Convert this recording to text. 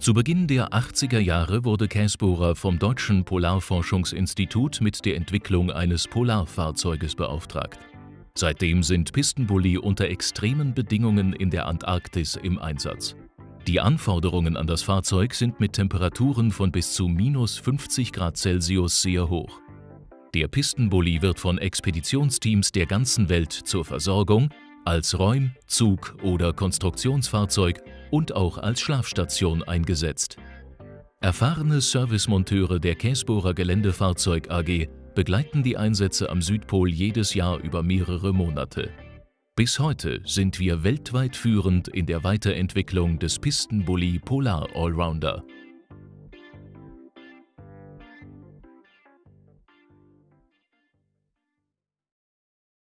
Zu Beginn der 80er Jahre wurde Käsbohrer vom Deutschen Polarforschungsinstitut mit der Entwicklung eines Polarfahrzeuges beauftragt. Seitdem sind Pistenbully unter extremen Bedingungen in der Antarktis im Einsatz. Die Anforderungen an das Fahrzeug sind mit Temperaturen von bis zu minus 50 Grad Celsius sehr hoch. Der Pistenbully wird von Expeditionsteams der ganzen Welt zur Versorgung, als Räum-, Zug- oder Konstruktionsfahrzeug und auch als Schlafstation eingesetzt. Erfahrene Servicemonteure der Käsbohrer Geländefahrzeug AG begleiten die Einsätze am Südpol jedes Jahr über mehrere Monate. Bis heute sind wir weltweit führend in der Weiterentwicklung des Pistenbully Polar Allrounder.